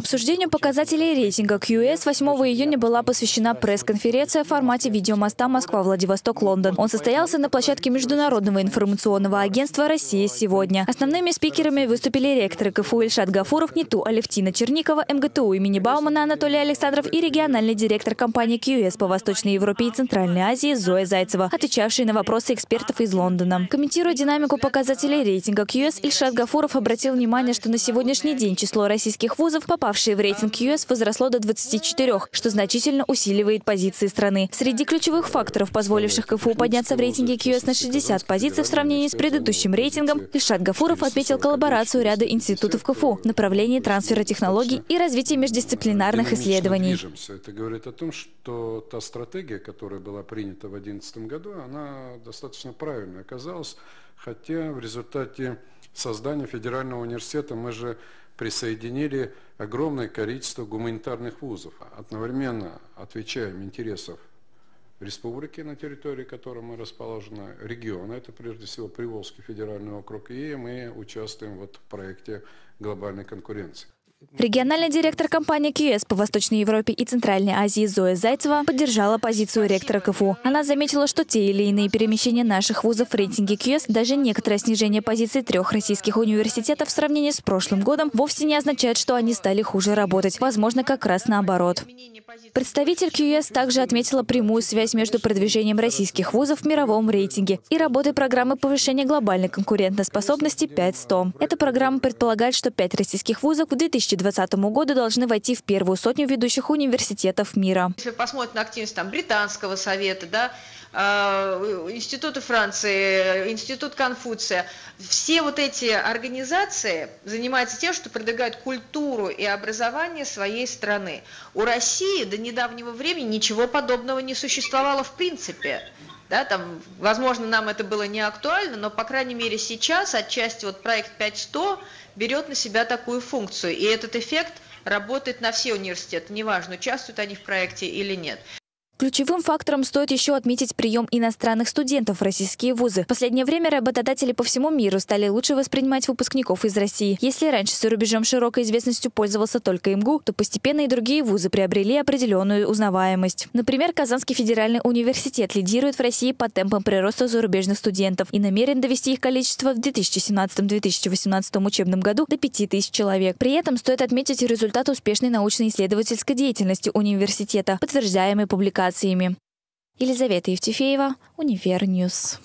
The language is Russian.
Обсуждению показателей рейтинга QS 8 июня была посвящена пресс-конференция в формате видеомоста Москва-Владивосток-Лондон. Он состоялся на площадке Международного информационного агентства «Россия сегодня». Основными спикерами выступили ректоры КФУ Ильшат Гафуров, НИТУ Алевтина Черникова, МГТУ имени Баумана Анатолий Александров и региональный директор компании QS по Восточной Европе и Центральной Азии Зоя Зайцева, отвечавшие на вопросы экспертов из Лондона. Комментируя динамику показателей рейтинга QS, Ильшат Гафуров обратил внимание, что на сегодняшний день число российских вузов по попавшие в рейтинг ЮС, возросло до 24, что значительно усиливает позиции страны. Среди ключевых факторов, позволивших КФУ подняться в рейтинге КЮС на 60 позиций в сравнении с предыдущим рейтингом, Ильшат Гафуров отметил коллаборацию ряда институтов КФУ в направлении трансфера технологий и развития междисциплинарных исследований. Это говорит о том, что та стратегия, которая была принята в 2011 году, она достаточно правильной оказалась, хотя в результате создания федерального университета мы же присоединили огромное количество гуманитарных вузов. Одновременно отвечаем интересов республики, на территории которой мы расположены, региона, это прежде всего Приволжский федеральный округ, и мы участвуем вот в проекте глобальной конкуренции. Региональный директор компании QS по Восточной Европе и Центральной Азии Зоя Зайцева поддержала позицию ректора КФУ. Она заметила, что те или иные перемещения наших вузов в рейтинге QS, даже некоторое снижение позиций трех российских университетов в сравнении с прошлым годом, вовсе не означает, что они стали хуже работать. Возможно, как раз наоборот. Представитель QS также отметила прямую связь между продвижением российских вузов в мировом рейтинге и работой программы повышения глобальной конкурентоспособности 5.100. Эта программа предполагает, что пять российских вузов 2000 2020 году должны войти в первую сотню ведущих университетов мира. Если посмотреть на активность там, Британского совета, да, э, Института Франции, Институт Конфуция, все вот эти организации занимаются тем, что продвигают культуру и образование своей страны. У России до недавнего времени ничего подобного не существовало в принципе. Да, там, возможно, нам это было не актуально, но, по крайней мере, сейчас отчасти вот проект 5100 берет на себя такую функцию. И этот эффект работает на все университеты, неважно, участвуют они в проекте или нет. Ключевым фактором стоит еще отметить прием иностранных студентов в российские вузы. В последнее время работодатели по всему миру стали лучше воспринимать выпускников из России. Если раньше за рубежом широкой известностью пользовался только МГУ, то постепенно и другие вузы приобрели определенную узнаваемость. Например, Казанский федеральный университет лидирует в России по темпам прироста зарубежных студентов и намерен довести их количество в 2017-2018 учебном году до 5000 человек. При этом стоит отметить результат успешной научно-исследовательской деятельности университета, подтверждаемый публикацией публикациями. Елизавета Евтефеева, Универньюз.